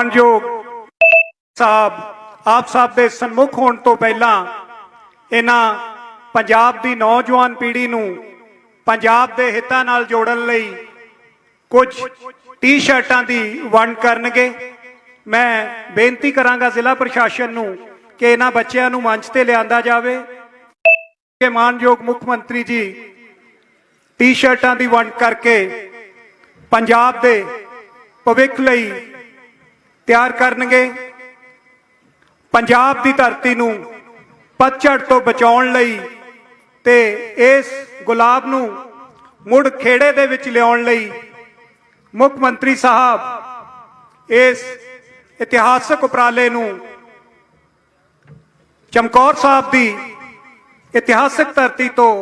ਮਾਨਯੋਗ ਸਾਹਿਬ, ਆਪ ਸਾਹਿਬ ਦੇ ਸਨਮੁਖ ਹੋਣ ਤੋਂ ਪਹਿਲਾਂ ਇਹਨਾਂ ਪੰਜਾਬ ਦੀ ਨੌਜਵਾਨ ਪੀੜ੍ਹੀ ਨੂੰ ਪੰਜਾਬ ਦੇ ਹਿੱਤਾਂ ਨਾਲ ਜੋੜਨ ਲਈ ਕੁਝ ਟੀ-ਸ਼ਰਟਾਂ ਦੀ ਵੰਡ ਕਰਨਗੇ। ਮੈਂ ਬੇਨਤੀ ਕਰਾਂਗਾ ਜ਼ਿਲ੍ਹਾ ਪ੍ਰਸ਼ਾਸਨ ਨੂੰ ਕਿ ਇਹਨਾਂ ਬੱਚਿਆਂ ਨੂੰ ਮੰਚ ਤੇ ਲਿਆਂਦਾ ਜਾਵੇ। ਕਿ ਮਾਨਯੋਗ ਮੁੱਖ ਮੰਤਰੀ ਜੀ ਟੀ-ਸ਼ਰਟਾਂ ਦੀ ਵੰਡ ਕਰਕੇ ਪੰਜਾਬ ਦੇ ਭਵਿੱਖ ਲਈ ਤਿਆਰ ਕਰਨਗੇ। ਪੰਜਾਬ ਦੀ ਧਰਤੀ ਨੂੰ ਪਤਝੜ ਤੋਂ ਬਚਾਉਣ ਲਈ ਤੇ ਇਸ ਗੁਲਾਬ ਨੂੰ ਮੁੜ ਖੇੜੇ ਦੇ ਵਿੱਚ ਲਿਆਉਣ ਲਈ ਮੁੱਖ ਮੰਤਰੀ ਸਾਹਿਬ ਇਸ ਇਤਿਹਾਸਕ ਉਪਰਾਲੇ ਨੂੰ ਚਮਕੌਰ ਸਾਹਿਬ ਦੀ ਇਤਿਹਾਸਕ ਧਰਤੀ ਤੋਂ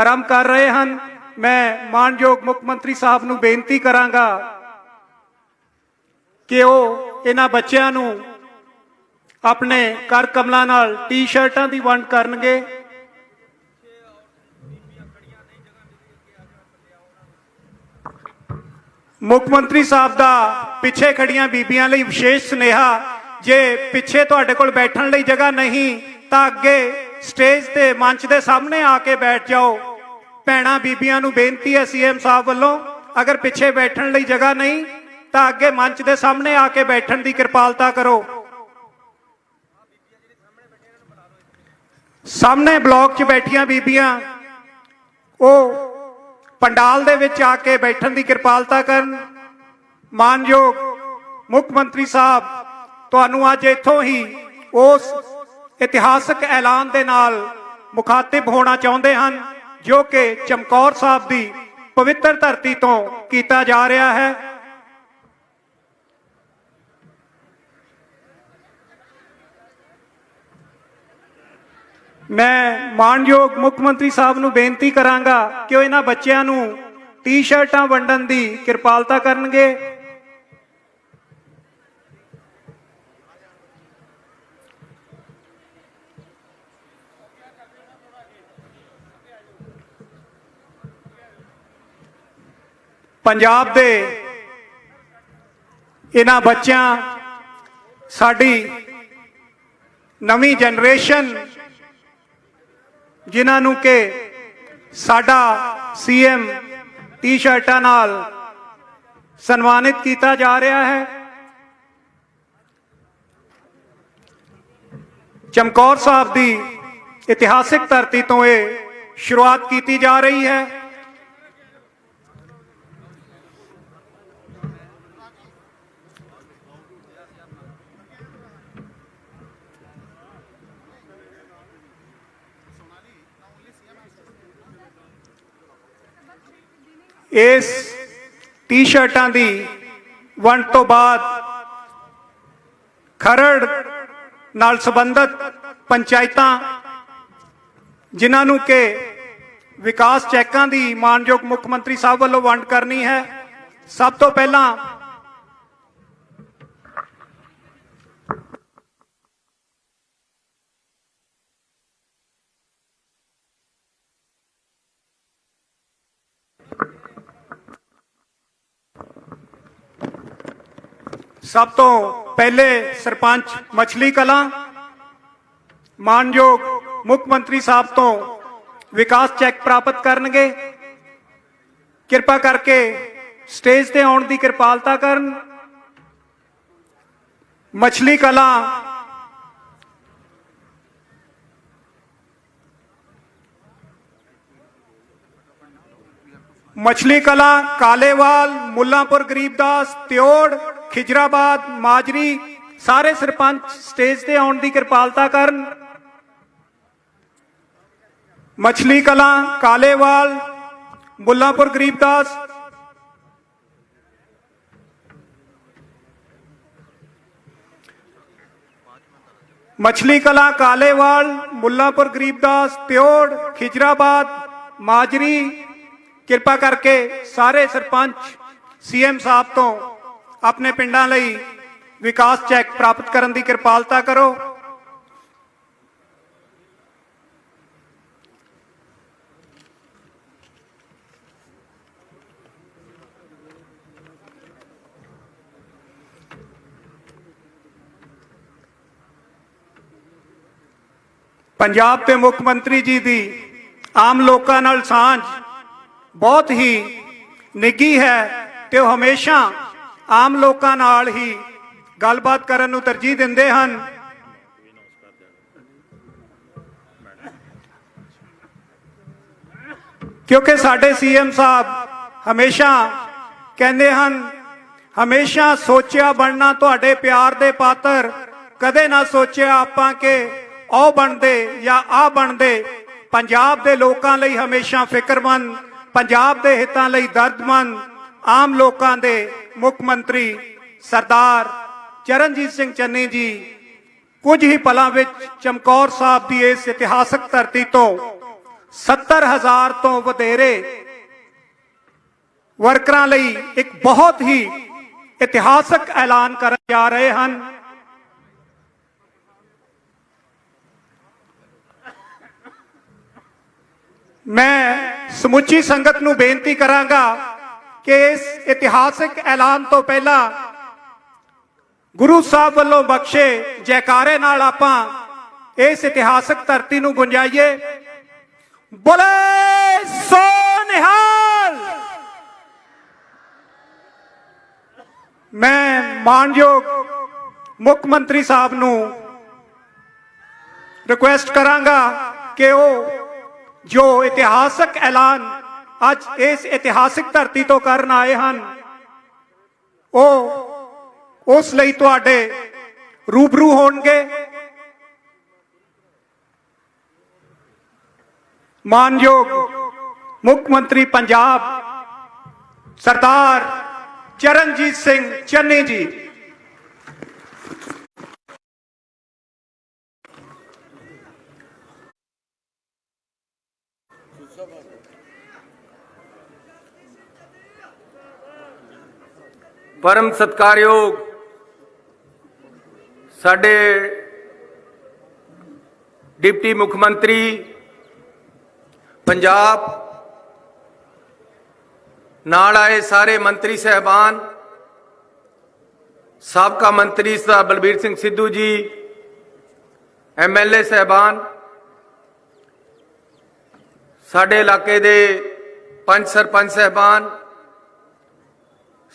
ਆਰੰਭ ਕਰ ਰਹੇ ਹਨ। ਮੈਂ ਮਾਨਯੋਗ ਮੁੱਖ ਮੰਤਰੀ ਸਾਹਿਬ ਨੂੰ ਬੇਨਤੀ ਕਰਾਂਗਾ ਕਿ ਉਹ ਇਹਨਾਂ ਬੱਚਿਆਂ ਨੂੰ ਆਪਣੇ ਕਰ ਕਮਲਾਂ ਨਾਲ ਟੀ-ਸ਼ਰਟਾਂ ਦੀ ਵੰਡ ਕਰਨਗੇ। ਮੁੱਖ ਮੰਤਰੀ ਸਾਹਿਬ ਦਾ ਪਿੱਛੇ ਖੜੀਆਂ ਬੀਬੀਆਂ ਲਈ ਵਿਸ਼ੇਸ਼ ਸੁਨੇਹਾ, ਜੇ ਪਿੱਛੇ ਤੁਹਾਡੇ ਕੋਲ ਬੈਠਣ ਲਈ ਜਗ੍ਹਾ ਨਹੀਂ, ਤਾਂ ਅੱਗੇ ਸਟੇਜ ਤੇ ਮੰਚ ਦੇ ਸਾਹਮਣੇ ਆ ਕੇ ਬੈਠ ਜਾਓ। ਭੈਣਾਂ ਬੀਬੀਆਂ ਨੂੰ ਬੇਨਤੀ ਹੈ ਸੀਐਮ ਸਾਹਿਬ ਵੱਲੋਂ, ਅਗਰ ਪਿੱਛੇ ਬੈਠਣ ਲਈ ਜਗ੍ਹਾ ਨਹੀਂ ਤਾਂ ਅੱਗੇ ਮੰਚ ਦੇ ਸਾਹਮਣੇ ਆ ਕੇ ਬੈਠਣ ਦੀ ਕਿਰਪਾਲਤਾ ਕਰੋ। ਸਾਹਮਣੇ ਬਲਾਕ 'ਚ ਬੈਠੀਆਂ ਬੀਬੀਆਂ, ਉਹ ਪੰਡਾਲ ਦੇ ਵਿੱਚ ਆ ਕੇ ਬੈਠਣ ਦੀ ਕਿਰਪਾਲਤਾ ਕਰਨ। ਮਾਨਯੋਗ ਮੁੱਖ ਮੰਤਰੀ ਸਾਹਿਬ, ਤੁਹਾਨੂੰ ਅੱਜ ਇੱਥੋਂ ਹੀ ਉਸ ਇਤਿਹਾਸਕ ਐਲਾਨ ਦੇ ਨਾਲ ਮੁਖਾਤਿਬ ਹੋਣਾ ਚਾਹੁੰਦੇ ਹਨ, ਜੋ ਕਿ ਚਮਕੌਰ ਸਾਹਿਬ ਦੀ ਪਵਿੱਤਰ ਧਰਤੀ ਤੋਂ ਕੀਤਾ ਜਾ ਰਿਹਾ ਹੈ। ਮੈਂ ਮਾਨਯੋਗ ਮੁੱਖ ਮੰਤਰੀ ਸਾਹਿਬ ਨੂੰ ਬੇਨਤੀ ਕਰਾਂਗਾ ਕਿ ਉਹ ਇਹਨਾਂ ਬੱਚਿਆਂ ਨੂੰ ਟੀ-ਸ਼ਰਟਾਂ ਵੰਡਣ ਦੀ ਕਿਰਪਾਲਤਾ ਕਰਨਗੇ। ਪੰਜਾਬ ਦੇ ਇਹਨਾਂ ਬੱਚਿਆਂ, ਸਾਡੀ ਨਵੀਂ ਜਨਰੇਸ਼ਨ ਜਿਨ੍ਹਾਂ ਨੂੰ ਕਿ ਸਾਡਾ ਸੀਐਮ ਟੀ-ਸ਼ਰਟਾਂ ਨਾਲ ਸਨਮਾਨਿਤ ਕੀਤਾ ਜਾ ਰਿਹਾ ਹੈ। ਚਮਕੌਰ ਸਾਹਿਬ ਦੀ ਇਤਿਹਾਸਿਕ ਧਰਤੀ ਤੋਂ ਇਹ ਸ਼ੁਰੂਆਤ ਕੀਤੀ ਜਾ ਰਹੀ ਹੈ। ਇਸ ਟੀ-ਸ਼ਰਟਾਂ ਦੀ ਵੰਡ ਤੋਂ ਬਾਅਦ ਖਰੜ ਨਾਲ ਸੰਬੰਧਿਤ ਪੰਚਾਇਤਾਂ, ਜਿਨ੍ਹਾਂ ਨੂੰ ਕਿ ਵਿਕਾਸ ਚੈੱਕਾਂ ਦੀ ਮਾਨਯੋਗ ਮੁੱਖ ਮੰਤਰੀ ਸਾਹਿਬ ਵੱਲੋਂ ਵੰਡ ਕਰਨੀ ਹੈ, ਸਭ ਤੋਂ ਪਹਿਲਾਂ ਸਭ ਤੋਂ ਪਹਿਲੇ ਸਰਪੰਚ ਮਛਲੀ ਕਲਾਂ, ਮਾਨਯੋਗ ਮੁੱਖ ਮੰਤਰੀ ਸਾਹਿਬ ਤੋਂ ਵਿਕਾਸ ਚੈੱਕ ਪ੍ਰਾਪਤ ਕਰਨਗੇ। ਕਿਰਪਾ ਕਰਕੇ ਸਟੇਜ ਤੇ ਆਉਣ ਦੀ ਕਿਰਪਾਲਤਾ ਕਰਨ। ਮਛਲੀ ਕਲਾਂ ਮਛਲੀ ਕਲਾ, ਕਾਲੇਵਾਲ, ਮੁੱਲਾਂਪੁਰ ਗਰੀਬਦਾਸ ਤਿਓੜ ਖਿਜਰਾਬਾਦ, ਮਾਜਰੀ, ਸਾਰੇ ਸਰਪੰਚ ਸਟੇਜ ਤੇ ਆਉਣ ਦੀ ਕਿਰਪਾਲਤਾ ਕਰਨ। ਮਛਲੀ ਕਲਾ, ਕਾਲੇਵਾਲ ਮੁੱਲਾਂਪੁਰ ਗਰੀਬਦਾਸ ਮਛਲੀ ਕਲਾ, ਕਾਲੇਵਾਲ ਮੁੱਲਾਂਪੁਰ ਗਰੀਬਦਾਸ ਪਿਓੜ, ਖਿਜਰਾਬਾਦ, ਮਾਜਰੀ। ਕਿਰਪਾ ਕਰਕੇ ਸਾਰੇ ਸਰਪੰਚ, ਸੀਐਮ ਸਾਹਿਬ ਤੋਂ ਆਪਣੇ ਪਿੰਡਾਂ ਲਈ ਵਿਕਾਸ ਚੈੱਕ ਪ੍ਰਾਪਤ ਕਰਨ ਦੀ ਕਿਰਪਾਲਤਾ ਕਰੋ। ਪੰਜਾਬ ਦੇ ਮੁੱਖ ਮੰਤਰੀ ਜੀ ਦੀ ਆਮ ਲੋਕਾਂ ਨਾਲ ਸਾਂਝ ਬਹੁਤ ਹੀ ਨਿੱਗੀ ਹੈ ਤੇ ਉਹ ਹਮੇਸ਼ਾ ਆਮ ਲੋਕਾਂ ਨਾਲ ਹੀ ਗੱਲਬਾਤ ਕਰਨ ਨੂੰ ਤਰਜੀਹ ਦਿੰਦੇ ਹਨ। ਕਿਉਂਕਿ ਸਾਡੇ ਸੀਐਮ ਸਾਹਿਬ ਹਮੇਸ਼ਾ ਕਹਿੰਦੇ ਹਨ, ਹਮੇਸ਼ਾ ਸੋਚਿਆ ਬਣਨਾ ਤੁਹਾਡੇ ਪਿਆਰ ਦੇ ਪਾਤਰ, ਕਦੇ ਨਾ ਸੋਚਿਆ ਆਪਾਂ ਕਿ ਉਹ ਬਣਦੇ ਜਾਂ ਆ ਬਣਦੇ। ਪੰਜਾਬ ਦੇ ਲੋਕਾਂ ਲਈ ਹਮੇਸ਼ਾ ਫਿਕਰਮੰਦ, ਪੰਜਾਬ ਦੇ ਹਿੱਤਾਂ ਲਈ ਦਰਦਮੰਦ ਆਮ ਲੋਕਾਂ ਦੇ ਮੁੱਖ ਮੰਤਰੀ ਸਰਦਾਰ ਚਰਨਜੀਤ ਸਿੰਘ ਚੰਨੀ ਜੀ ਕੁਝ ਹੀ ਪਲਾਂ ਵਿੱਚ ਚਮਕੌਰ ਸਾਹਿਬ ਦੀ ਇਸ ਇਤਿਹਾਸਕ ਧਰਤੀ ਤੋਂ 70000 ਤੋਂ ਵਧੇਰੇ ਵਰਕਰਾਂ ਲਈ ਇੱਕ ਬਹੁਤ ਹੀ ਇਤਿਹਾਸਕ ਐਲਾਨ ਕਰਨ ਜਾ ਰਹੇ ਹਨ। ਮੈਂ ਸਮੁੱਚੀ ਸੰਗਤ ਨੂੰ ਬੇਨਤੀ ਕਰਾਂਗਾ ਕਿ ਇਸ ਇਤਿਹਾਸਕ ਐਲਾਨ ਤੋਂ ਪਹਿਲਾਂ ਗੁਰੂ ਸਾਹਿਬ ਵੱਲੋਂ ਬਖਸ਼ੇ ਜੈਕਾਰੇ ਨਾਲ ਆਪਾਂ ਇਸ ਇਤਿਹਾਸਕ ਧਰਤੀ ਨੂੰ ਗੁੰਜਾਈਏ। ਬੋਲੇ ਸੋ ਨਿਹਾਲ! ਮੈਂ ਮਾਨਯੋਗ ਮੁੱਖ ਮੰਤਰੀ ਸਾਹਿਬ ਨੂੰ ਰਿਕੁਐਸਟ ਕਰਾਂਗਾ ਕਿ ਉਹ ਜੋ ਇਤਿਹਾਸਕ ਐਲਾਨ ਅੱਜ ਇਸ ਇਤਿਹਾਸਿਕ ਧਰਤੀ ਤੋਂ ਕਰਨ ਆਏ ਹਨ। ਉਹ ਉਸ ਲਈ ਤੁਹਾਡੇ ਰੂਬਰੂ ਹੋਣਗੇ। ਮਾਨਯੋਗ ਮੁੱਖ ਮੰਤਰੀ ਪੰਜਾਬ ਸਰਦਾਰ ਚਰਨਜੀਤ ਸਿੰਘ ਚੰਨੀ ਜੀ। ਪਰਮ ਸਤਕਾਰਯੋਗ ਸਾਡੇ ਡਿਪਟੀ ਮੁੱਖ ਮੰਤਰੀ, ਪੰਜਾਬ ਨਾਲ ਆਏ ਸਾਰੇ ਮੰਤਰੀ ਸਹਿਬਾਨ, ਸਾਬਕਾ ਮੰਤਰੀ ਸਰਦਾਰ ਬਲਬੀਰ ਸਿੰਘ ਸਿੱਧੂ ਜੀ ਐਮਐਲਏ ਸਹਿਬਾਨ, ਸਾਡੇ ਇਲਾਕੇ ਦੇ ਪੰਜ ਸਰਪੰਚ ਸਹਿਬਾਨ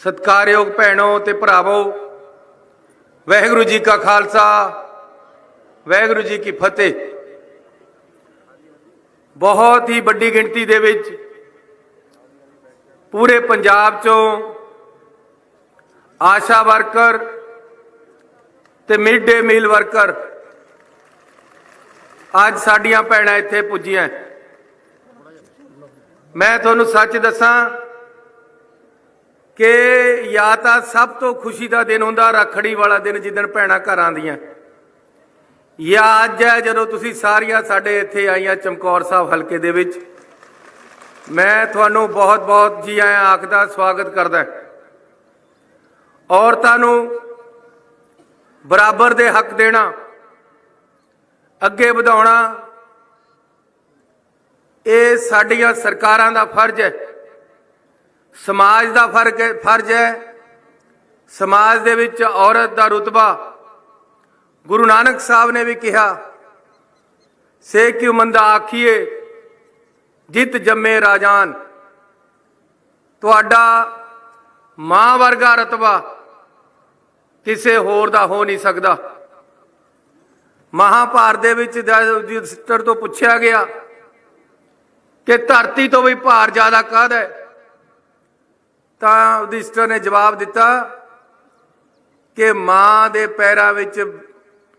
ਸਤਕਾਰਯੋਗ ਭੈਣੋ ਤੇ ਭਰਾਵੋ, ਵਾਹਿਗੁਰੂ ਜੀ ਕਾ ਖਾਲਸਾ, ਵਾਹਿਗੁਰੂ ਜੀ ਕੀ ਫਤਿਹ। ਬਹੁਤ ਹੀ ਵੱਡੀ ਗਿਣਤੀ ਦੇ ਵਿੱਚ ਪੂਰੇ ਪੰਜਾਬ ਚੋਂ ਆਸ਼ਾ ਵਰਕਰ ਤੇ ਮਿਡ ਡੇ ਮੀਲ ਵਰਕਰ ਅੱਜ ਸਾਡੀਆਂ ਭੈਣਾਂ ਇੱਥੇ ਪੁੱਜੀਆਂ। ਮੈਂ ਤੁਹਾਨੂੰ ਸੱਚ ਦੱਸਾਂ ਕਿ ਜਾਂ ਤਾਂ ਸਭ ਤੋਂ ਖੁਸ਼ੀ ਦਾ ਦਿਨ ਹੁੰਦਾ ਰੱਖੜੀ ਵਾਲਾ ਦਿਨ ਜਿੱਦਣ ਭੈਣਾਂ ਘਰ ਆਉਂਦੀਆਂ। ਜਾਂ ਅੱਜ ਹੈ ਜਦੋਂ ਤੁਸੀਂ ਸਾਰੀਆਂ ਸਾਡੇ ਇੱਥੇ ਆਈਆਂ ਚਮਕੌਰ ਸਾਹਿਬ ਹਲਕੇ ਦੇ ਵਿੱਚ। ਮੈਂ ਤੁਹਾਨੂੰ ਬਹੁਤ-ਬਹੁਤ ਜੀ ਆਇਆਂ ਆਖਦਾ, ਸਵਾਗਤ ਕਰਦਾ ਔਰਤਾਂ ਨੂੰ ਬਰਾਬਰ ਦੇ ਹੱਕ ਦੇਣਾ, ਅੱਗੇ ਵਧਾਉਣਾ, ਇਹ ਸਾਡੀਆਂ ਸਰਕਾਰਾਂ ਦਾ ਫਰਜ਼ ਹੈ। ਸਮਾਜ ਦਾ ਫ਼ਰਕ ਹੈ, ਫਰਜ਼ ਹੈ। ਸਮਾਜ ਦੇ ਵਿੱਚ ਔਰਤ ਦਾ ਰੁਤਬਾ। ਗੁਰੂ ਨਾਨਕ ਸਾਹਿਬ ਨੇ ਵੀ ਕਿਹਾ, ਸੇ ਕਿਉ ਮੰਦਾ ਆਖੀਏ ਜਿਤ ਜੰਮੇ ਰਾਜਾਨ। ਤੁਹਾਡਾ ਮਾਂ ਵਰਗਾ ਰਤਬਾ ਕਿਸੇ ਹੋਰ ਦਾ ਹੋ ਨਹੀਂ ਸਕਦਾ। ਮਹਾਭਾਰਤ ਦੇ ਵਿੱਚ ਯੁਧਿਸ਼ਟਰ ਤੋਂ ਪੁੱਛਿਆ ਗਿਆ ਕਿ ਧਰਤੀ ਤੋਂ ਵੀ ਭਾਰ ਜ਼ਿਆਦਾ ਕਾਹਦਾ ਹੈ? ਤਾਂ ਯੁਧਿਸ਼ਟਰ ਨੇ ਜਵਾਬ ਦਿੱਤਾ ਕਿ ਮਾਂ ਦੇ ਪੈਰਾਂ ਵਿੱਚ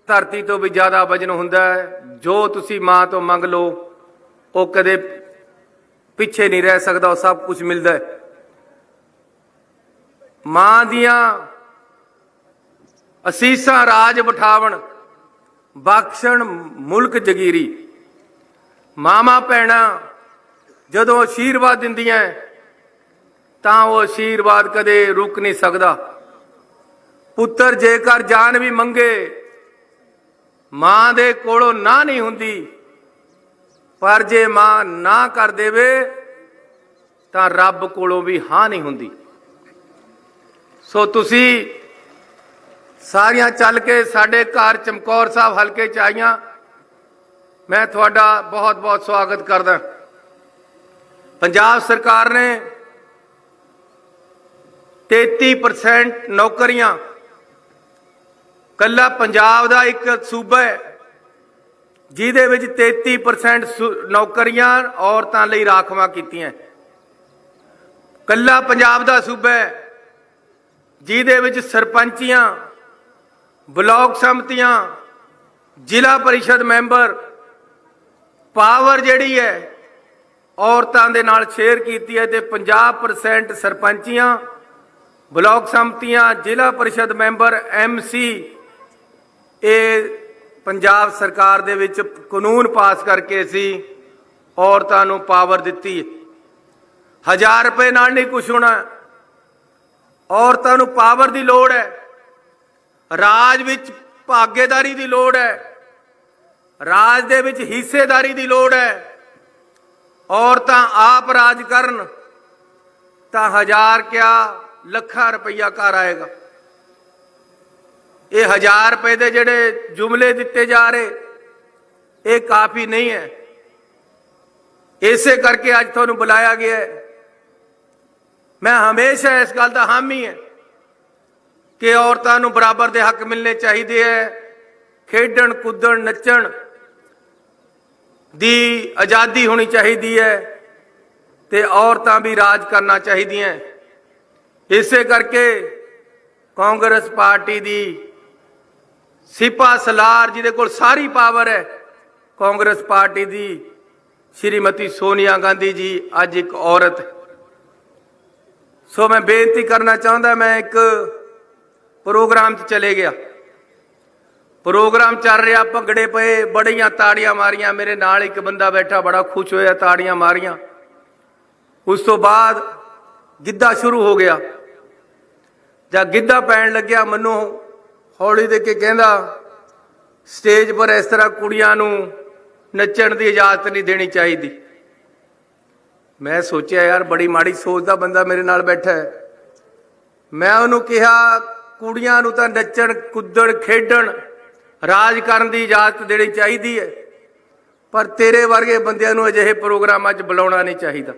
ਧਰਤੀ ਤੋਂ ਵੀ ਜ਼ਿਆਦਾ ਵਜਨ ਹੁੰਦਾ ਹੈ। ਜੋ ਤੁਸੀਂ ਮਾਂ ਤੋਂ ਮੰਗ ਲਓ, ਉਹ ਕਦੇ ਪਿੱਛੇ ਨਹੀਂ ਰਹਿ ਸਕਦਾ, ਉਹ ਸਭ ਕੁਝ ਮਿਲਦਾ ਹੈ। ਮਾਂ ਦੀਆਂ ਅਸੀਸਾਂ ਰਾਜ ਬਿਠਾਵਣ, ਬਖਸ਼ਣ, ਮੁਲਕ ਜਗੀਰੀ। ਮਾਮਾ ਪੈਣਾ ਜਦੋਂ ਆਸ਼ੀਰਵਾਦ ਦਿੰਦੀਆਂ ਤਾਂ ਉਹ ਆਸ਼ੀਰਵਾਦ ਕਦੇ ਰੁਕ ਨਹੀਂ ਸਕਦਾ। ਪੁੱਤਰ ਜੇਕਰ ਜਾਨ ਵੀ ਮੰਗੇ, ਮਾਂ ਦੇ ਕੋਲੋਂ ਨਾ ਨਹੀਂ ਹੁੰਦੀ, ਪਰ ਜੇ ਮਾਂ ਨਾ ਕਰ ਦੇਵੇ, ਤਾਂ ਰੱਬ ਕੋਲੋਂ ਵੀ ਹਾਂ ਨਹੀਂ ਹੁੰਦੀ। ਸੋ ਤੁਸੀਂ ਸਾਰੀਆਂ ਚੱਲ ਕੇ ਸਾਡੇ ਘਰ ਚਮਕੌਰ ਸਾਹਿਬ ਹਲਕੇ ਚ ਆਈਆਂ। ਮੈਂ ਤੁਹਾਡਾ ਬਹੁਤ-ਬਹੁਤ ਸਵਾਗਤ ਕਰਦਾ। ਪੰਜਾਬ ਸਰਕਾਰ ਨੇ 33% ਨੌਕਰੀਆਂ। ਕੱਲਾ ਪੰਜਾਬ ਦਾ ਇੱਕ ਸੂਬਾ ਹੈ, ਜਿਹਦੇ ਵਿੱਚ 33% ਸੁ- ਨੌਕਰੀਆਂ ਔਰਤਾਂ ਲਈ ਰਾਖਵਾਂ ਕੀਤੀਆਂ ਕੱਲਾ ਪੰਜਾਬ ਦਾ ਸੂਬਾ ਹੈ, ਜਿਹਦੇ ਵਿੱਚ ਸਰਪੰਚੀਆਂ, ਬਲਾਕ ਸੰਮਤੀਆਂ, ਜ਼ਿਲ੍ਹਾ ਪਰਿਸ਼ਦ ਮੈਂਬਰ, ਪਾਵਰ ਜਿਹੜੀ ਹੈ, ਔਰਤਾਂ ਦੇ ਨਾਲ ਸ਼ੇਅਰ ਕੀਤੀ ਹੈ ਤੇ 50% ਸਰਪੰਚੀਆਂ ਬਲਾਕ ਸੰਮਤੀਆਂ ਜ਼ਿਲ੍ਹਾ ਪਰਿਸ਼ਦ ਮੈਂਬਰ ਐਮਸੀ ਇਹ ਪੰਜਾਬ ਸਰਕਾਰ ਦੇ ਵਿੱਚ ਕਾਨੂੰਨ ਪਾਸ ਕਰਕੇ ਅਸੀਂ ਔਰਤਾਂ ਨੂੰ ਪਾਵਰ ਦਿੱਤੀ ਹੈ। ਹਜ਼ਾਰ ਰੁਪਏ ਨਾਲ ਨਹੀਂ ਕੁਛ ਹੋਣਾ। ਔਰਤਾਂ ਨੂੰ ਪਾਵਰ ਦੀ ਲੋੜ ਹੈ। ਰਾਜ ਵਿੱਚ ਭਾਗੇਦਾਰੀ ਦੀ ਲੋੜ ਹੈ। ਰਾਜ ਦੇ ਵਿੱਚ ਹਿੱਸੇਦਾਰੀ ਦੀ ਲੋੜ ਹੈ। ਔਰਤਾਂ ਆਪ ਰਾਜ ਕਰਨ ਤਾਂ ਹਜ਼ਾਰ ਕਿਆ ਲੱਖਾਂ ਰੁਪਈਆ ਘਰ ਆਏਗਾ। ਇਹ ਹਜ਼ਾਰ ਰੁਪਏ ਦੇ ਜਿਹੜੇ ਜੁਮਲੇ ਦਿੱਤੇ ਜਾ ਰਹੇ, ਇਹ ਕਾਫੀ ਨਹੀਂ ਹੈ। ਇਸੇ ਕਰਕੇ ਅੱਜ ਤੁਹਾਨੂੰ ਬੁਲਾਇਆ ਗਿਆ ਹੈ। ਮੈਂ ਹਮੇਸ਼ਾ ਇਸ ਗੱਲ ਦਾ ਹਾਮੀ ਹੈ ਕਿ ਔਰਤਾਂ ਨੂੰ ਬਰਾਬਰ ਦੇ ਹੱਕ ਮਿਲਣੇ ਚਾਹੀਦੇ ਹੈ। ਖੇਡਣ, ਕੁੱਦਣ, ਨੱਚਣ ਦੀ ਆਜ਼ਾਦੀ ਹੋਣੀ ਚਾਹੀਦੀ ਹੈ ਤੇ ਔਰਤਾਂ ਵੀ ਰਾਜ ਕਰਨਾ ਚਾਹੀਦੀਆਂ ਇਸੇ ਕਰਕੇ ਕਾਂਗਰਸ ਪਾਰਟੀ ਦੀ ਸਿਪਾ ਸਲਾਰ ਜਿਹਦੇ ਕੋਲ ਸਾਰੀ ਪਾਵਰ ਹੈ। ਕਾਂਗਰਸ ਪਾਰਟੀ ਦੀ ਸ਼੍ਰੀਮਤੀ ਸੋਨੀਆ ਗਾਂਧੀ ਜੀ ਅੱਜ ਇੱਕ ਔਰਤ ਸੋ ਮੈਂ ਬੇਨਤੀ ਕਰਨਾ ਚਾਹੁੰਦਾ, ਮੈਂ ਇੱਕ ਪ੍ਰੋਗਰਾਮ 'ਚ ਚਲੇ ਗਿਆ। ਪ੍ਰੋਗਰਾਮ ਚੱਲ ਰਿਹਾ, ਭੰਗੜੇ ਪਏ, ਬੜੀਆਂ ਤਾੜੀਆਂ ਮਾਰੀਆਂ, ਮੇਰੇ ਨਾਲ ਇੱਕ ਬੰਦਾ ਬੈਠਾ, ਬੜਾ ਖੁਸ਼ ਹੋਇਆ, ਤਾੜੀਆਂ ਮਾਰੀਆਂ। ਉਸ ਤੋਂ ਬਾਅਦ ਗਿੱਧਾ ਸ਼ੁਰੂ ਹੋ ਗਿਆ। ਜਾਂ ਗਿੱਧਾ ਪੈਣ ਲੱਗਿਆ, ਮੈਨੂੰ ਹੌਲੀ ਦੇ ਕੇ ਕਹਿੰਦਾ, ਸਟੇਜ ਪਰ ਇਸ ਤਰ੍ਹਾਂ ਕੁੜੀਆਂ ਨੂੰ ਨੱਚਣ ਦੀ ਇਜਾਜ਼ਤ ਨਹੀਂ ਦੇਣੀ ਚਾਹੀਦੀ। ਮੈਂ ਸੋਚਿਆ, ਯਾਰ, ਬੜੀ ਮਾੜੀ ਸੋਚ ਦਾ ਬੰਦਾ ਮੇਰੇ ਨਾਲ ਬੈਠਾ ਹੈ। ਮੈਂ ਉਹਨੂੰ ਕਿਹਾ, ਕੁੜੀਆਂ ਨੂੰ ਤਾਂ ਨੱਚਣ, ਕੁੱਦਣ, ਖੇਡਣ, ਰਾਜ ਕਰਨ ਦੀ ਇਜਾਜ਼ਤ ਦੇਣੀ ਚਾਹੀਦੀ ਹੈ, ਪਰ ਤੇਰੇ ਵਰਗੇ ਬੰਦਿਆਂ ਨੂੰ ਅਜਿਹੇ ਪ੍ਰੋਗਰਾਮਾਂ 'ਚ ਬੁਲਾਉਣਾ ਨਹੀਂ ਚਾਹੀਦਾ।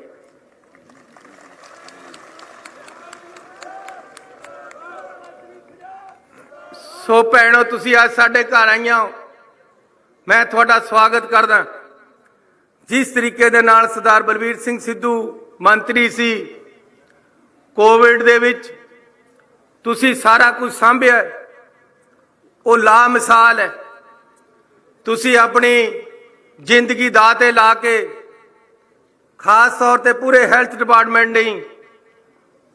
ਸੋ ਭੈਣੋ ਤੁਸੀਂ ਅੱਜ ਸਾਡੇ ਘਰ ਆਈਆਂ ਹੋ। ਮੈਂ ਤੁਹਾਡਾ ਸਵਾਗਤ ਕਰਦਾ। ਜਿਸ ਤਰੀਕੇ ਦੇ ਨਾਲ ਸਰਦਾਰ ਬਲਬੀਰ ਸਿੰਘ ਸਿੱਧੂ ਮੰਤਰੀ ਸੀ ਕੋਵਿਡ ਦੇ ਵਿੱਚ ਤੁਸੀਂ ਸਾਰਾ ਕੁਝ ਸੰਭਿਆ ਉਹ ਲਾ ਮਿਸਾਲ ਹੈ। ਤੁਸੀਂ ਆਪਣੀ ਜ਼ਿੰਦਗੀ ਦਾ ਤੇ ਲਾ ਕੇ ਖਾਸ ਤੌਰ ਤੇ ਪੂਰੇ ਹੈਲਥ ਡਿਪਾਰਟਮੈਂਟ ਨੇ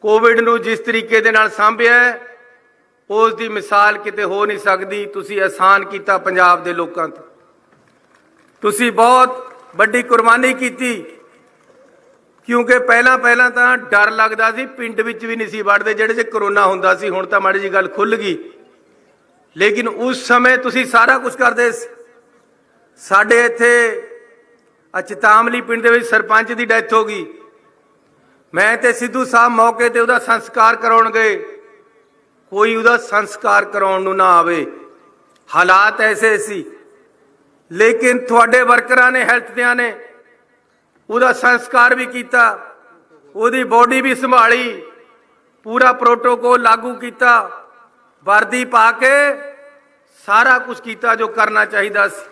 ਕੋਵਿਡ ਨੂੰ ਜਿਸ ਤਰੀਕੇ ਦੇ ਨਾਲ ਸੰਭਿਆ ਹੈ, ਉਸ ਦੀ ਮਿਸਾਲ ਕਿਤੇ ਹੋ ਨਹੀਂ ਸਕਦੀ। ਤੁਸੀਂ ਆਸਾਨ ਕੀਤਾ ਪੰਜਾਬ ਦੇ ਲੋਕਾਂ ਤੇ। ਤੁਸੀਂ ਬਹੁਤ ਵੱਡੀ ਕੁਰਬਾਨੀ ਕੀਤੀ। ਕਿਉਂਕਿ ਪਹਿਲਾਂ ਪਹਿਲਾਂ ਤਾਂ ਡਰ ਲੱਗਦਾ ਸੀ, ਪਿੰਡ ਵਿੱਚ ਵੀ ਨਹੀਂ ਸੀ ਵੜਦੇ ਜਿਹੜੇ ਜੇ ਕਰੋਨਾ ਹੁੰਦਾ ਸੀ, ਹੁਣ ਤਾਂ ਮਾੜੀ ਜੀ ਗੱਲ ਖੁੱਲ ਗਈ। ਲੇਕਿਨ ਉਸ ਸਮੇਂ ਤੁਸੀਂ ਸਾਰਾ ਕੁਝ ਕਰਦੇ ਸੀ। ਸਾਡੇ ਇੱਥੇ ਅਚਤਾਮਲੀ ਪਿੰਡ ਦੇ ਵਿੱਚ ਸਰਪੰਚ ਦੀ ਡੈਥ ਹੋ ਗਈ। ਮੈਂ ਤੇ ਸਿੱਧੂ ਸਾਹਿਬ ਮੌਕੇ ਤੇ ਉਹਦਾ ਸੰਸਕਾਰ ਕਰਾਉਣ ਗਏ। ਕੋਈ ਉਹਦਾ ਸੰਸਕਾਰ ਕਰਾਉਣ ਨੂੰ ਨਾ ਆਵੇ। ਹਾਲਾਤ ਐਸੇ ਸੀ। ਲੇਕਿਨ ਤੁਹਾਡੇ ਵਰਕਰਾਂ ਨੇ ਹੈਲਥ ਦਿਆਂ ਨੇ ਉਹਦਾ ਸੰਸਕਾਰ ਵੀ ਕੀਤਾ, ਉਹਦੀ ਬੋਡੀ ਵੀ ਸੰਭਾਲੀ, ਪੂਰਾ ਪ੍ਰੋਟੋਕੋਲ ਲਾਗੂ ਕੀਤਾ, ਵਰਦੀ ਪਾ ਕੇ ਸਾਰਾ ਕੁਝ ਕੀਤਾ ਜੋ ਕਰਨਾ ਚਾਹੀਦਾ ਸੀ।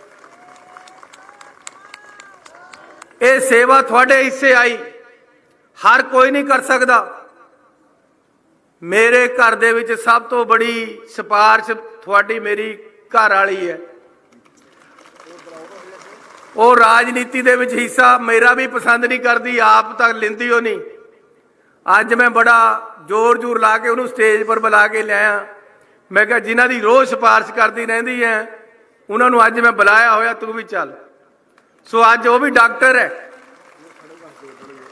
ਇਹ ਸੇਵਾ ਤੁਹਾਡੇ ਹਿੱਸੇ ਆਈ। ਹਰ ਕੋਈ ਨਹੀਂ ਕਰ ਸਕਦਾ। ਮੇਰੇ ਘਰ ਦੇ ਵਿੱਚ ਸਭ ਤੋਂ ਬੜੀ ਸਿਫਾਰਿਸ਼ ਤੁਹਾਡੀ ਮੇਰੀ ਘਰ ਵਾਲੀ ਹੈ। ਉਹ ਰਾਜਨੀਤੀ ਦੇ ਵਿੱਚ ਹਿੱਸਾ ਮੇਰਾ ਵੀ ਪਸੰਦ ਨਹੀਂ ਕਰਦੀ, ਆਪ ਤਾਂ ਲੈਂਦੀ ਹੋ ਨਹੀਂ। ਅੱਜ ਮੈਂ ਬੜਾ ਜ਼ੋਰ ਜ਼ੋਰ ਲਾ ਕੇ ਉਹਨੂੰ ਸਟੇਜ ਪਰ ਬੁਲਾ ਕੇ ਲਿਆਇਆ। ਮੈਂ ਕਿਹਾ, ਜਿਨ੍ਹਾਂ ਦੀ ਰੋਜ਼ ਸਿਫਾਰਿਸ਼ ਕਰਦੀ ਰਹਿੰਦੀ ਹੈ, ਉਹਨਾਂ ਨੂੰ ਅੱਜ ਮੈਂ ਬੁਲਾਇਆ ਹੋਇਆ, ਤੂੰ ਵੀ ਚੱਲ। ਸੋ ਅੱਜ ਉਹ ਵੀ ਡਾਕਟਰ ਹੈ।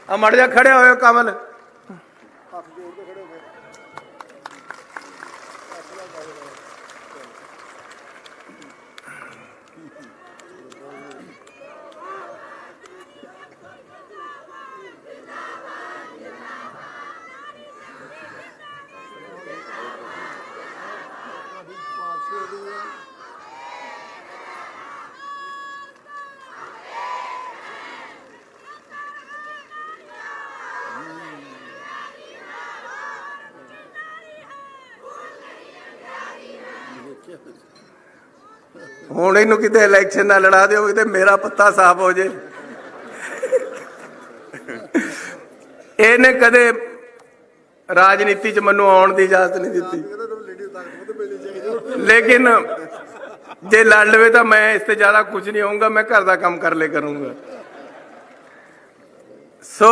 ਆ ਮੜ ਜਾ ਖੜਿਆ ਹੋਇਆ ਕਮਲ। ਹੁਣ ਇਹਨੂੰ ਕਿਤੇ ਇਲੈਕਸ਼ਨ ਨਾਲ ਲੜਾ ਦਿਓ, ਕਿਤੇ ਮੇਰਾ ਪੱਤਾ ਸਾਫ਼ ਹੋ ਜੇ। ਇਹਨੇ ਕਦੇ ਰਾਜਨੀਤੀ 'ਚ ਮੈਨੂੰ ਆਉਣ ਦੀ ਇਜਾਜ਼ਤ ਨਹੀਂ ਦਿੱਤੀ। ਲੇਕਿਨ ਜੇ ਲੜ ਲਵੇ ਤਾਂ ਮੈਂ ਇਸ ਤੇ ਜ਼ਿਆਦਾ ਕੁਝ ਨਹੀਂ ਹੋਊਂਗਾ, ਮੈਂ ਘਰ ਦਾ ਕੰਮ ਕਰ ਲੈ ਕਰੂੰਗਾ। ਸੋ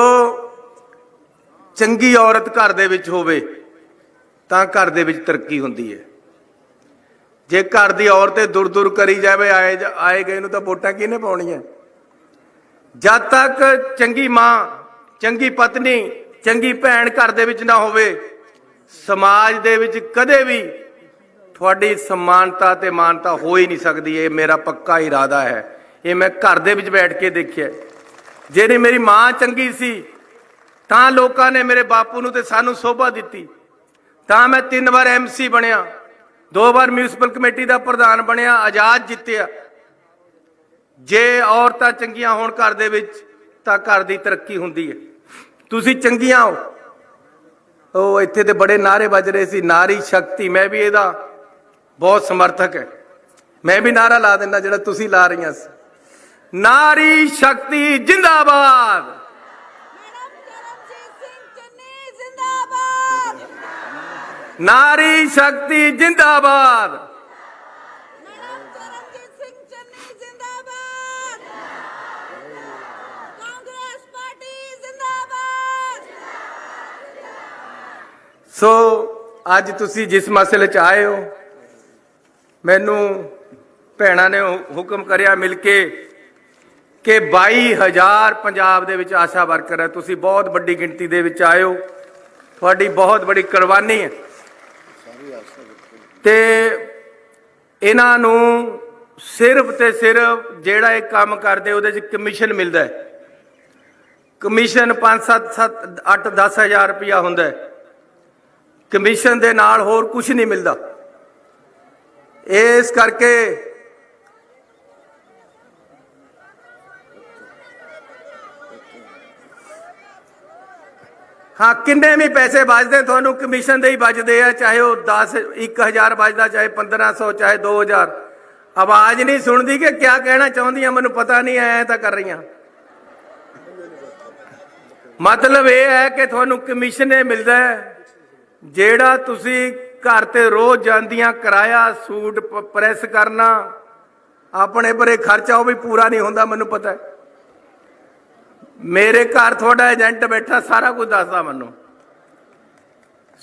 ਚੰਗੀ ਔਰਤ ਘਰ ਦੇ ਵਿੱਚ ਹੋਵੇ, ਤਾਂ ਘਰ ਦੇ ਵਿੱਚ ਤਰੱਕੀ ਹੁੰਦੀ ਹੈ। ਜੇ ਘਰ ਦੀ ਔਰਤ ਤੇ ਦੁਰ ਦੁਰ ਕਰੀ ਜਾਵੇ, ਆਏ ਜ- ਆਏ ਗਏ ਨੂੰ ਤਾਂ ਵੋਟਾਂ ਕਿਹਨੇ ਪਾਉਣੀਆਂ? ਜਦ ਤੱਕ ਚੰਗੀ ਮਾਂ, ਚੰਗੀ ਪਤਨੀ, ਚੰਗੀ ਭੈਣ ਘਰ ਦੇ ਵਿੱਚ ਨਾ ਹੋਵੇ, ਸਮਾਜ ਦੇ ਵਿੱਚ ਕਦੇ ਵੀ ਤੁਹਾਡੀ ਸਮਾਨਤਾ ਤੇ ਮਾਨਤਾ ਹੋ ਹੀ ਨਹੀਂ ਸਕਦੀ। ਇਹ ਮੇਰਾ ਪੱਕਾ ਇਰਾਦਾ ਹੈ। ਇਹ ਮੈਂ ਘਰ ਦੇ ਵਿੱਚ ਬੈਠ ਕੇ ਦੇਖਿਆ। ਜਿਹੜੀ ਮੇਰੀ ਮਾਂ ਚੰਗੀ ਸੀ, ਤਾਂ ਲੋਕਾਂ ਨੇ ਮੇਰੇ ਬਾਪੂ ਨੂੰ ਤੇ ਸਾਨੂੰ ਸੋਭਾ ਦਿੱਤੀ। ਤਾਂ ਮੈਂ ਤਿੰਨ ਵਾਰ ਐਮਸੀ ਬਣਿਆ। ਦੋ ਵਾਰ ਮਿਊਨਿਸਪਲ ਕਮੇਟੀ ਦਾ ਪ੍ਰਧਾਨ ਬਣਿਆ, ਆਜ਼ਾਦ ਜਿੱਤਿਆ। ਜੇ ਔਰਤਾਂ ਚੰਗੀਆਂ ਹੋਣ ਘਰ ਦੇ ਵਿੱਚ, ਤਾਂ ਘਰ ਦੀ ਤਰੱਕੀ ਹੁੰਦੀ ਹੈ। ਤੁਸੀਂ ਚੰਗੀਆਂ ਹੋ। ਉਹ ਇੱਥੇ ਤੇ ਬੜੇ ਨਾਰੇ ਵੱਜ ਰਹੇ ਸੀ, ਨਾਰੀ ਸ਼ਕਤੀ। ਮੈਂ ਵੀ ਇਹਦਾ ਬਹੁਤ ਸਮਰਥਕ ਹੈ। ਮੈਂ ਵੀ ਨਾਰਾ ਲਾ ਦਿੰਦਾ ਜਿਹੜਾ ਤੁਸੀਂ ਲਾ ਰਹੀਆਂ ਸੀ। ਨਾਰੀ ਸ਼ਕਤੀ ਜਿੰਦਾਬਾਦ ਮੈਡਮ ਚਰਨਜੀਤ ਸਿੰਘ ਚੰਨੀ ਜ਼ਿੰਦਾਬਾਦ ਨਾਰੀ ਸ਼ਕਤੀ ਜਿੰਦਾਬਾਦ। ਸੋ, ਅੱਜ ਤੁਸੀਂ ਜਿਸ ਮਸਲੇ 'ਚ ਆਏ ਹੋ, ਮੈਨੂੰ ਭੈਣਾਂ ਨੇ ਹੁਕਮ ਕਰਿਆ ਮਿਲ ਕੇ ਕਿ 22000 ਪੰਜਾਬ ਦੇ ਵਿੱਚ ਆਸ਼ਾ ਵਰਕਰ ਹੈ। ਤੁਸੀਂ ਬਹੁਤ ਵੱਡੀ ਗਿਣਤੀ ਦੇ ਵਿੱਚ ਆਏ ਹੋ। ਤੁਹਾਡੀ ਬਹੁਤ ਬੜੀ ਕੁਰਬਾਨੀ ਹੈ। ਤੇ ਇਹਨਾਂ ਨੂੰ ਸਿਰਫ ਤੇ ਸਿਰਫ ਜਿਹੜਾ ਇਹ ਕੰਮ ਕਰਦੇ, ਉਹਦੇ 'ਚ ਕਮਿਸ਼ਨ ਮਿਲਦਾ ਹੈ। ਕਮਿਸ਼ਨ 5 7 7 8 10000 ਰੁਪਇਆ ਹੁੰਦਾ ਹੈ। ਕਮਿਸ਼ਨ ਦੇ ਨਾਲ ਹੋਰ ਕੁਝ ਨਹੀਂ ਮਿਲਦਾ। ਇਸ ਕਰਕੇ ਹਾਂ, ਕਿੰਨੇ ਵੀ ਪੈਸੇ ਵੱਜਦੇ, ਤੁਹਾਨੂੰ ਕਮਿਸ਼ਨ ਦੇ ਹੀ ਵੱਜਦੇ ਆ, ਚਾਹੇ ਉਹ 10 1000 ਬਚਦਾ ਚਾਹੇ 1500 ਚਾਹੇ 2000 ਆਵਾਜ਼ ਨਹੀਂ ਸੁਣਦੀ ਕਿ ਕਿਆ ਕਹਿਣਾ ਚਾਹੁੰਦੀਆਂ ਮੈਨੂੰ ਪਤਾ ਨਹੀਂ, ਐ ਤਾਂ ਕਰ ਰਹੀਆਂ। ਮਤਲਬ ਇਹ ਹੈ ਕਿ ਤੁਹਾਨੂੰ ਕਮਿਸ਼ਨ ਇਹ ਮਿਲਦਾ ਹੈ, ਜਿਹੜਾ ਤੁਸੀਂ ਘਰ ਤੇ ਰੋਜ਼ ਜਾਂਦੀਆਂ ਕਿਰਾਇਆ, ਸੂਟ ਪ੍ਰੈਸ ਕਰਨਾ, ਆਪਣੇ ਪਰੇ ਖਰਚਾ ਉਹ ਵੀ ਪੂਰਾ ਨਹੀਂ ਹੁੰਦਾ, ਮੈਨੂੰ ਪਤਾ ਹੈ। ਮੇਰੇ ਘਰ ਤੁਹਾਡਾ ਏਜੰਟ ਬੈਠਾ, ਸਾਰਾ ਕੁਝ ਦੱਸਦਾ ਮੈਨੂੰ।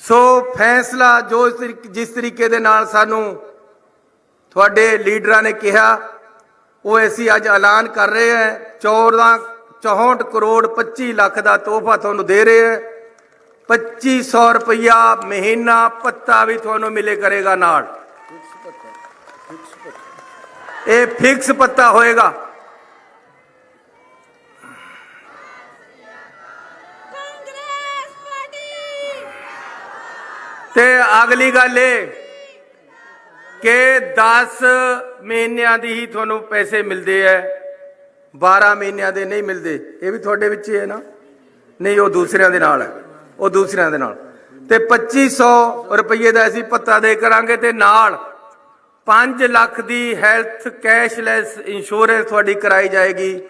ਸੋ ਫੈਸਲਾ ਜੋ ਇਸ ਜਿਸ ਤਰੀਕੇ ਦੇ ਨਾਲ ਸਾਨੂੰ ਤੁਹਾਡੇ ਲੀਡਰਾਂ ਨੇ ਕਿਹਾ, ਉਹ ਅਸੀਂ ਅੱਜ ਐਲਾਨ ਕਰ ਰਹੇ ਹਾਂ। 14 64 ਕਰੋੜ 25 ਲੱਖ ਦਾ ਤੋਹਫਾ ਤੁਹਾਨੂੰ ਦੇ ਰਹੇ ਹਾਂ। 2500 ਰੁਪਇਆ ਮਹੀਨਾ ਪੱਤਾ ਵੀ ਤੁਹਾਨੂੰ ਮਿਲੇ ਕਰੇਗਾ ਨਾਲ। ਇਹ ਫਿਕਸ ਪੱਤਾ ਹੋਏਗਾ। ਤੇ ਅਗਲੀ ਗੱਲ ਇਹ ਕਿ 10 ਮਹੀਨਿਆਂ ਦੀ ਹੀ ਤੁਹਾਨੂੰ ਪੈਸੇ ਮਿਲਦੇ ਐ। 12 ਮਹੀਨਿਆਂ ਦੇ ਨਹੀਂ ਮਿਲਦੇ। ਇਹ ਵੀ ਤੁਹਾਡੇ ਵਿੱਚ ਹੀ ਹੈ ਨਾ। ਨਹੀਂ, ਉਹ ਦੂਸਰਿਆਂ ਦੇ ਨਾਲ ਹੈ ਉਹ ਦੂਸਰਿਆਂ ਦੇ ਨਾਲ। ਤੇ 2500 ਰੁਪਏ ਦਾ ਅਸੀਂ ਪੱਤਾ ਦੇ ਕਰਾਂਗੇ ਤੇ ਨਾਲ 5 ਲੱਖ ਦੀ ਹੈਲਥ ਕੈਸ਼ਲੈਸ ਇੰਸ਼ੋਰੈਂਸ ਤੁਹਾਡੀ ਕਰਾਈ ਜਾਏਗੀ।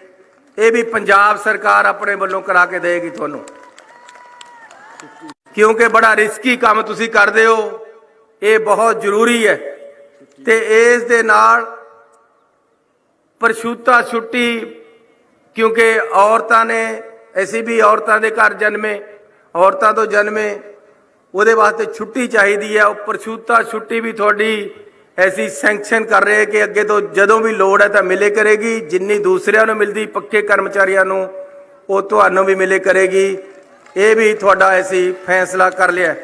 ਇਹ ਵੀ ਪੰਜਾਬ ਸਰਕਾਰ ਆਪਣੇ ਵੱਲੋਂ ਕਰਾ ਕੇ ਦੇਗੀ ਤੁਹਾਨੂੰ। ਕਿਉਂਕਿ ਬੜਾ ਰਿਸਕੀ ਕੰਮ ਤੁਸੀਂ ਕਰਦੇ ਹੋ। ਇਹ ਬਹੁਤ ਜ਼ਰੂਰੀ ਹੈ। ਤੇ ਇਸ ਦੇ ਨਾਲ ਪਰਸ਼ੂਤਾ ਛੁੱਟੀ, ਕਿਉਂਕਿ ਔਰਤਾਂ ਨੇ, ਅਸੀਂ ਵੀ ਔਰਤਾਂ ਦੇ ਘਰ ਜਨਮੇ, ਔਰਤਾਂ ਤੋਂ ਜਨਮੇ, ਉਹਦੇ ਵਾਸਤੇ ਛੁੱਟੀ ਚਾਹੀਦੀ ਹੈ। ਉਹ ਪਰਸ਼ੂਤਾ ਛੁੱਟੀ ਵੀ ਤੁਹਾਡੀ ਐਸੀ ਸੈਂਕਸ਼ਨ ਕਰ ਰਹੇ ਕਿ ਅੱਗੇ ਤੋਂ ਜਦੋਂ ਵੀ ਲੋੜ ਹੈ ਤਾਂ ਮਿਲੇ ਕਰੇਗੀ। ਜਿੰਨੀ ਦੂਸਰਿਆਂ ਨੂੰ ਮਿਲਦੀ, ਪੱਕੇ ਕਰਮਚਾਰੀਆਂ ਨੂੰ, ਉਹ ਤੁਹਾਨੂੰ ਵੀ ਮਿਲੇ ਕਰੇਗੀ। ਇਹ ਵੀ ਤੁਹਾਡਾ ਅਸੀਂ ਫੈਸਲਾ ਕਰ ਲਿਆ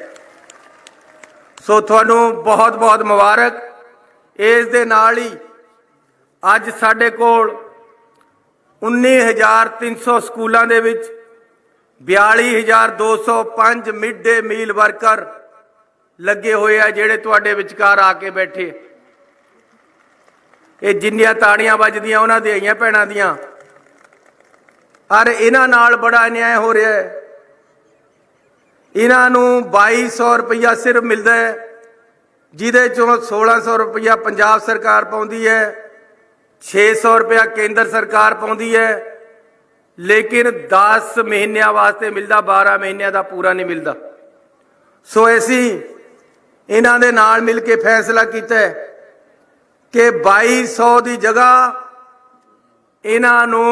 ਸੋ ਤੁਹਾਨੂੰ ਬਹੁਤ ਬਹੁਤ ਮੁਬਾਰਕ। ਇਸ ਦੇ ਨਾਲ ਹੀ ਅੱਜ ਸਾਡੇ ਕੋਲ 19300 ਸਕੂਲਾਂ ਦੇ ਵਿੱਚ 42205 ਮਿਡ ਡੇ ਮੀਲ ਵਰਕਰ ਲੱਗੇ ਹੋਏ ਆ ਜਿਹੜੇ ਤੁਹਾਡੇ ਵਿਚਕਾਰ ਆ ਕੇ ਬੈਠੇ। ਇਹ ਜਿੰਨੀਆਂ ਤਾੜੀਆਂ ਵੱਜਦੀਆਂ, ਉਹਨਾਂ ਦੇ ਆਈਆਂ ਭੈਣਾਂ ਦੀਆਂ। ਔਰ ਇਹਨਾਂ ਨਾਲ ਬੜਾ ਅਨਿਆਏ ਹੋ ਰਿਹਾ ਹੈ। ਇਹਨਾਂ ਨੂੰ 2200 ਰੁਪਇਆ ਸਿਰਫ ਮਿਲਦਾ ਹੈ, ਜਿਹਦੇ ਚੋਂ 1600 ਰੁਪਇਆ ਪੰਜਾਬ ਸਰਕਾਰ ਪਾਉਂਦੀ ਹੈ 600 ਰੁਪਇਆ ਕੇਂਦਰ ਸਰਕਾਰ ਪਾਉਂਦੀ ਹੈ, ਲੇਕਿਨ 10 ਮਹੀਨਿਆਂ ਵਾਸਤੇ ਮਿਲਦਾ 12 ਮਹੀਨਿਆਂ ਦਾ ਪੂਰਾ ਨਹੀਂ ਮਿਲਦਾ। ਸੋ ਅਸੀਂ ਇਹਨਾਂ ਦੇ ਨਾਲ ਮਿਲ ਕੇ ਫੈਸਲਾ ਕੀਤਾ ਹੈ ਕਿ 2200 ਦੀ ਜਗ੍ਹਾ ਇਹਨਾਂ ਨੂੰ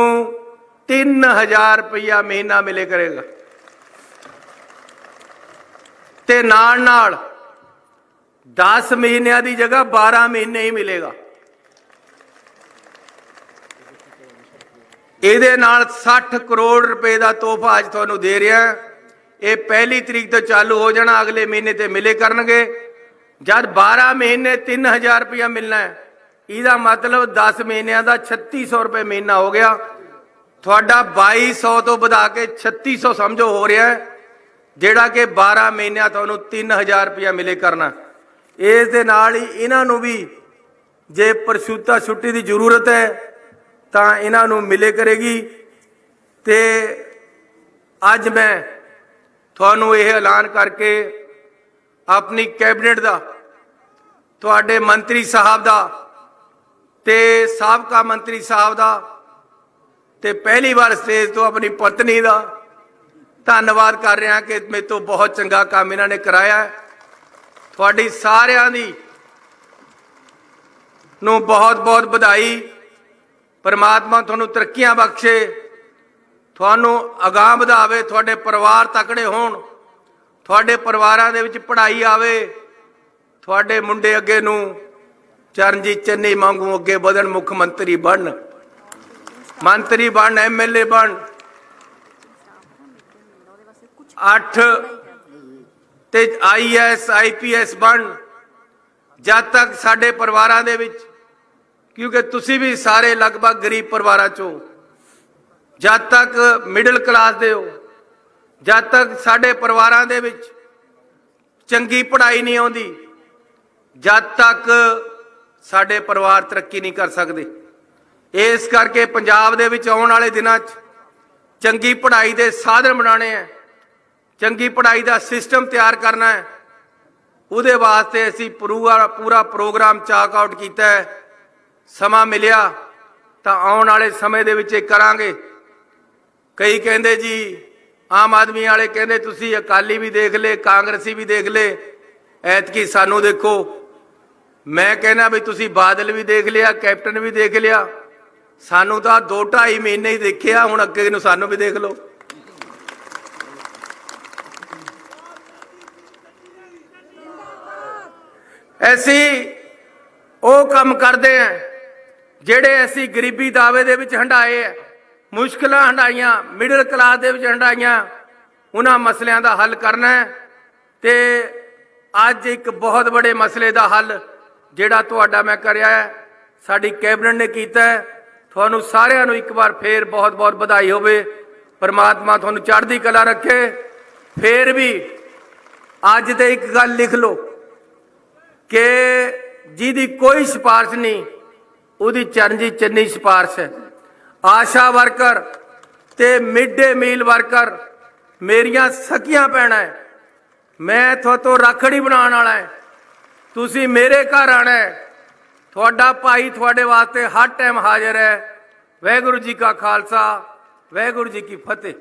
3000 ਰੁਪਇਆ ਮਹੀਨਾ ਮਿਲੇ ਕਰੇਗਾ। ਤੇ ਨਾਲ ਨਾਲ 10 ਮਹੀਨਿਆਂ ਦੀ ਜਗ੍ਹਾ 12 ਮਹੀਨੇ ਹੀ ਮਿਲੇਗਾ। ਇਹਦੇ ਨਾਲ 60 ਕਰੋੜ ਰੁਪਏ ਦਾ ਤੋਹਫਾ ਅੱਜ ਤੁਹਾਨੂੰ ਦੇ ਰਿਹਾ ਇਹ ਪਹਿਲੀ ਤਰੀਕ ਤੋਂ ਚਾਲੂ ਹੋ ਜਾਣਾ, ਅਗਲੇ ਮਹੀਨੇ ਤੇ ਮਿਲੇ ਕਰਨਗੇ। ਜਦ 12 ਮਹੀਨੇ 3000 ਰੁਪਇਆ ਮਿਲਣਾ ਹੈ, ਇਹਦਾ ਮਤਲਬ 10 ਮਹੀਨਿਆਂ ਦਾ 3600 ਰੁਪਏ ਮਹੀਨਾ ਹੋ ਗਿਆ। ਤੁਹਾਡਾ 2200 ਤੋਂ ਵਧਾ ਕੇ 3600 ਸਮਝੋ ਹੋ ਰਿਹਾ ਹੈ। ਜਿਹੜਾ ਕਿ 12 ਮਹੀਨਿਆਂ ਤੁਹਾਨੂੰ 3000 ਰੁਪਇਆ ਮਿਲੇ ਕਰਨਾ। ਇਸ ਦੇ ਨਾਲ ਹੀ ਇਹਨਾਂ ਨੂੰ ਵੀ ਜੇ ਪਰਸ਼ੂਤਾ ਛੁੱਟੀ ਦੀ ਜ਼ਰੂਰਤ ਹੈ, ਤਾਂ ਇਹਨਾਂ ਨੂੰ ਮਿਲੇ ਕਰੇਗੀ। ਤੇ ਅੱਜ ਮੈਂ ਤੁਹਾਨੂੰ ਇਹ ਐਲਾਨ ਕਰਕੇ ਆਪਣੀ ਕੈਬਨਿਟ ਦਾ, ਤੁਹਾਡੇ ਮੰਤਰੀ ਸਾਹਿਬ ਦਾ ਤੇ ਸਾਬਕਾ ਮੰਤਰੀ ਸਾਹਿਬ ਦਾ ਤੇ ਪਹਿਲੀ ਵਾਰ ਸਟੇਜ ਤੋਂ ਆਪਣੀ ਪਤਨੀ ਦਾ ਧੰਨਵਾਦ ਕਰ ਰਿਹਾ ਕਿ ਮੇਰੇ ਤੋਂ ਬਹੁਤ ਚੰਗਾ ਕੰਮ ਇਹਨਾਂ ਨੇ ਕਰਾਇਆ ਤੁਹਾਡੀ ਸਾਰਿਆਂ ਦੀ ਨੂੰ ਬਹੁਤ ਬਹੁਤ ਵਧਾਈ। ਪਰਮਾਤਮਾ ਤੁਹਾਨੂੰ ਤਰੱਕੀਆਂ ਬਖਸ਼ੇ। ਤੁਹਾਨੂੰ ਅਗਾਹ ਵਧਾਵੇ, ਤੁਹਾਡੇ ਪਰਿਵਾਰ ਤਕੜੇ ਹੋਣ। ਤੁਹਾਡੇ ਪਰਿਵਾਰਾਂ ਦੇ ਵਿੱਚ ਪੜ੍ਹਾਈ ਆਵੇ। ਤੁਹਾਡੇ ਮੁੰਡੇ ਅੱਗੇ ਨੂੰ ਚਰਨਜੀਤ ਚੰਨੀ ਵਾਂਗੂ ਅੱਗੇ ਵਧਣ, ਮੁੱਖ ਮੰਤਰੀ ਬਣਨ। ਮੰਤਰੀ ਬਣ ਐਮਐਲਏ ਬਣ 8 ਤੇ ਆਈਐਸ ਆਈਪੀਐਸ ਬਣ। ਜਦ ਤੱਕ ਸਾਡੇ ਪਰਿਵਾਰਾਂ ਦੇ ਵਿੱਚ, ਕਿਉਂਕਿ ਤੁਸੀਂ ਵੀ ਸਾਰੇ ਲਗਭਗ ਗਰੀਬ ਪਰਿਵਾਰਾਂ ਚੋਂ, ਜਦ ਤੱਕ ਮਿਡਲ ਕਲਾਸ ਦੇ ਹੋ, ਜਦ ਤੱਕ ਸਾਡੇ ਪਰਿਵਾਰਾਂ ਦੇ ਵਿੱਚ ਚੰਗੀ ਪੜ੍ਹਾਈ ਨਹੀਂ ਆਉਂਦੀ, ਜਦ ਤੱਕ ਸਾਡੇ ਪਰਿਵਾਰ ਤਰੱਕੀ ਨਹੀਂ ਕਰ ਸਕਦੇ। ਇਸ ਕਰਕੇ ਪੰਜਾਬ ਦੇ ਵਿੱਚ ਆਉਣ ਵਾਲੇ ਦਿਨਾਂ 'ਚ ਚੰਗੀ ਪੜ੍ਹਾਈ ਦੇ ਸਾਧਨ ਬਣਾਉਣੇ ਆ। ਚੰਗੀ ਪੜ੍ਹਾਈ ਦਾ ਸਿਸਟਮ ਤਿਆਰ ਕਰਨਾ ਹੈ। ਉਹਦੇ ਵਾਸਤੇ ਅਸੀਂ ਪੂਰਾ ਪੂਰਾ ਪ੍ਰੋਗਰਾਮ ਚਾਕ ਆਊਟ ਕੀਤਾ ਹੈ। ਸਮਾਂ ਮਿਲਿਆ ਤਾਂ ਆਉਣ ਵਾਲੇ ਸਮੇਂ ਦੇ ਵਿੱਚ ਇਹ ਕਰਾਂਗੇ। ਕਈ ਕਹਿੰਦੇ ਜੀ, ਆਮ ਆਦਮੀ ਵਾਲੇ ਕਹਿੰਦੇ, ਤੁਸੀਂ ਅਕਾਲੀ ਵੀ ਦੇਖ ਲੇ ਕਾਂਗਰਸੀ ਵੀ ਦੇਖ ਲੇ ਐਤਕੀ ਸਾਨੂੰ ਦੇਖੋ। ਮੈਂ ਕਹਿੰਦਾ ਵੀ ਤੁਸੀਂ ਬਾਦਲ ਵੀ ਦੇਖ ਲਿਆ, ਕੈਪਟਨ ਵੀ ਦੇਖ ਲਿਆ। ਸਾਨੂੰ ਤਾਂ 2 2.5 ਮਹੀਨੇ ਹੀ ਦੇਖਿਆ, ਹੁਣ ਅੱਗੇ ਨੂੰ ਸਾਨੂੰ ਵੀ ਦੇਖ ਲਓ। ਅਸੀਂ ਉਹ ਕੰਮ ਕਰਦੇ ਆ ਜਿਹੜੇ ਅਸੀਂ ਗਰੀਬੀ ਦਾਵੇ ਦੇ ਵਿੱਚ ਹੰਡਾਏ ਆ, ਮੁਸ਼ਕਲਾਂ ਹੰਡਾਈਆਂ ਮਿਡਲ ਕਲਾਸ ਦੇ ਵਿੱਚ ਹੰਡਾਈਆਂ, ਉਹਨਾਂ ਮਸਲਿਆਂ ਦਾ ਹੱਲ ਕਰਨਾ ਹੈ ਤੇ ਅੱਜ ਇੱਕ ਬਹੁਤ ਵੱਡੇ ਮਸਲੇ ਦਾ ਹੱਲ ਜਿਹੜਾ ਤੁਹਾਡਾ ਮੈਂ ਕਰਿਆ ਹੈ, ਸਾਡੀ ਕੈਬਨਿਟ ਨੇ ਕੀਤਾ ਹੈ। ਤੁਹਾਨੂੰ ਸਾਰਿਆਂ ਨੂੰ ਇੱਕ ਵਾਰ ਫੇਰ ਬਹੁਤ ਬਹੁਤ ਵਧਾਈ ਹੋਵੇ, ਪਰਮਾਤਮਾ ਤੁਹਾਨੂੰ ਚੜ੍ਹਦੀ ਕਲਾ ਰੱਖੇ। ਫੇਰ ਵੀ ਅੱਜ ਤੇ ਇੱਕ ਗੱਲ ਲਿਖ ਲਓ ਕਿ ਜਿਹਦੀ ਕੋਈ ਸਿਫਾਰਿਸ਼ ਨਹੀਂ, ਉਹਦੀ ਚਰਨਜੀਤ ਚੰਨੀ ਸਿਫਾਰਿਸ਼ ਹੈ। ਆਸ਼ਾ ਵਰਕਰ ਤੇ ਮਿਡ ਡੇ ਮੀਲ ਵਰਕਰ, ਮੇਰੀਆਂ ਸਕੀਆਂ ਪੈਣਾ ਹੈ ਮੈਂ ਤੁਹਾਤੋਂ ਰੱਖੜੀ ਬਣਾਉਣ ਵਾਲਾ ਹੈ ਤੁਸੀਂ ਮੇਰੇ ਘਰ ਆਣਾ ਹੈ ਤੁਹਾਡਾ ਭਾਈ ਤੁਹਾਡੇ ਵਾਸਤੇ ਹਰ ਟਾਈਮ ਹਾਜ਼ਰ ਹੈ। ਵਾਹਿਗੁਰੂ ਜੀ ਕਾ ਖਾਲਸਾ, ਵਾਹਿਗੁਰੂ ਜੀ ਕੀ ਫਤਿਹ।